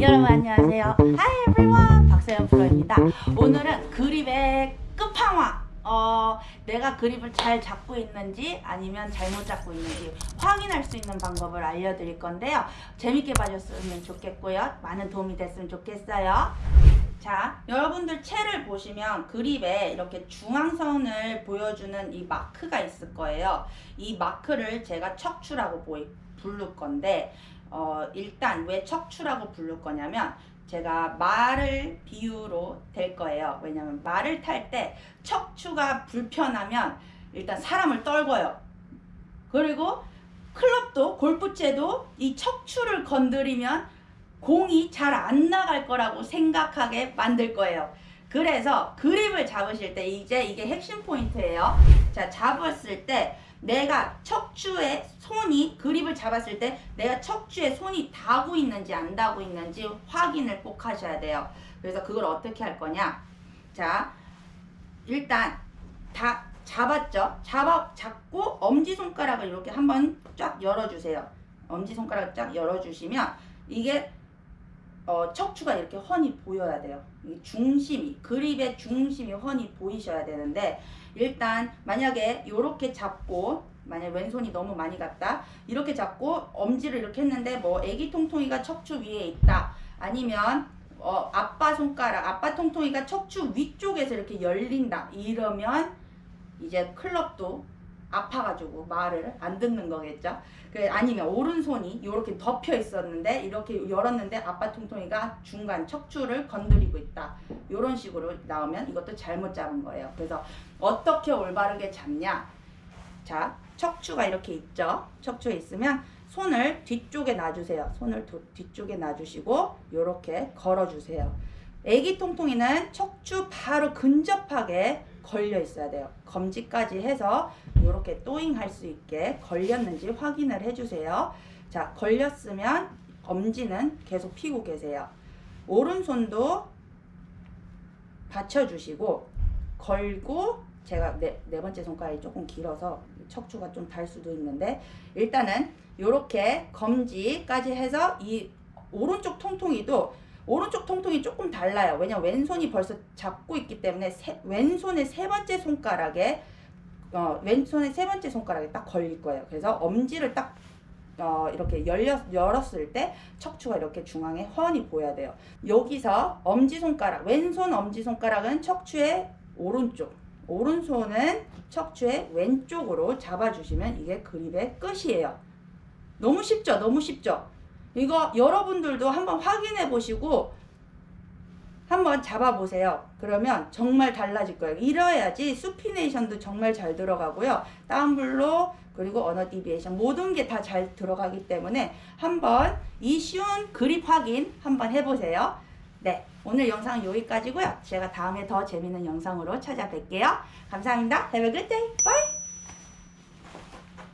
여러분 안녕하세요. Hi everyone. 박세현 프로입니다. 오늘은 그립의 끝판왕. 어, 내가 그립을 잘 잡고 있는지 아니면 잘못 잡고 있는지 확인할 수 있는 방법을 알려드릴 건데요. 재밌게 봐줬으면 좋겠고요. 많은 도움이 됐으면 좋겠어요. 자, 여러분들 채를 보시면 그립에 이렇게 중앙선을 보여주는 이 마크가 있을 거예요. 이 마크를 제가 척추라고 보이, 부를 건데 어, 일단 왜 척추라고 부를 거냐면 제가 말을 비유로 될 거예요. 왜냐면 말을 탈 때 척추가 불편하면 일단 사람을 떨궈요. 그리고 클럽도 골프채도 이 척추를 건드리면 공이 잘 안 나갈 거라고 생각하게 만들 거예요. 그래서 그립을 잡으실 때 이제 이게 핵심 포인트예요. 자, 잡았을 때 내가 척추에 손이 그립을 잡았을 때 내가 척추에 손이 닿고 있는지 안 닿고 있는지 확인을 꼭 하셔야 돼요. 그래서 그걸 어떻게 할 거냐? 자, 일단 다 잡았죠? 잡아 잡고 엄지 손가락을 이렇게 한번 쫙 열어주세요. 엄지 손가락 쫙 열어주시면 이게 어, 척추가 이렇게 훤히 보여야 돼요. 이 중심이 그립의 중심이 훤히 보이셔야 되는데 일단 만약에 이렇게 잡고 만약 왼손이 너무 많이 갔다 이렇게 잡고 엄지를 이렇게 했는데 뭐 애기 통통이가 척추 위에 있다 아니면 어, 아빠 손가락 아빠 통통이가 척추 위쪽에서 이렇게 열린다 이러면 이제 클럽도 아파가지고 말을 안 듣는 거겠죠. 그 아니면 오른손이 이렇게 덮여 있었는데 이렇게 열었는데 아빠 통통이가 중간 척추를 건드리고 있다. 이런 식으로 나오면 이것도 잘못 잡은 거예요. 그래서 어떻게 올바르게 잡냐? 자, 척추가 이렇게 있죠. 척추에 있으면 손을 뒤쪽에 놔주세요. 손을 도, 뒤쪽에 놔주시고 이렇게 걸어주세요. 애기 통통이는 척추 바로 근접하게 걸려 있어야 돼요. 검지까지 해서 이렇게 또잉 할 수 있게 걸렸는지 확인을 해주세요. 자, 걸렸으면 엄지는 계속 피고 계세요. 오른손도 받쳐주시고 걸고 제가 네, 네 번째 손가락이 조금 길어서 척추가 좀 달 수도 있는데 일단은 이렇게 검지까지 해서 이 오른쪽 통통이도 오른쪽 통통이 조금 달라요. 왜냐면 왼손이 벌써 잡고 있기 때문에 세, 왼손의 세 번째 손가락에 어, 왼손의 세 번째 손가락에 딱 걸릴 거예요. 그래서 엄지를 딱 어, 이렇게 열렸, 열었을 때 척추가 이렇게 중앙에 훤히 보여야 돼요. 여기서 엄지손가락, 왼손 엄지손가락은 척추의 오른쪽, 오른손은 척추의 왼쪽으로 잡아주시면 이게 그립의 끝이에요. 너무 쉽죠? 너무 쉽죠? 이거 여러분들도 한번 확인해 보시고 한번 잡아보세요. 그러면 정말 달라질 거예요. 이래야지 수피네이션도 정말 잘 들어가고요. down blow 그리고 ulnar deviation 모든 게 다 잘 들어가기 때문에 한번 이 쉬운 그립 확인 한번 해보세요. 네, 오늘 영상은 여기까지고요. 제가 다음에 더 재밌는 영상으로 찾아뵐게요. 감사합니다. Have a good day. Bye.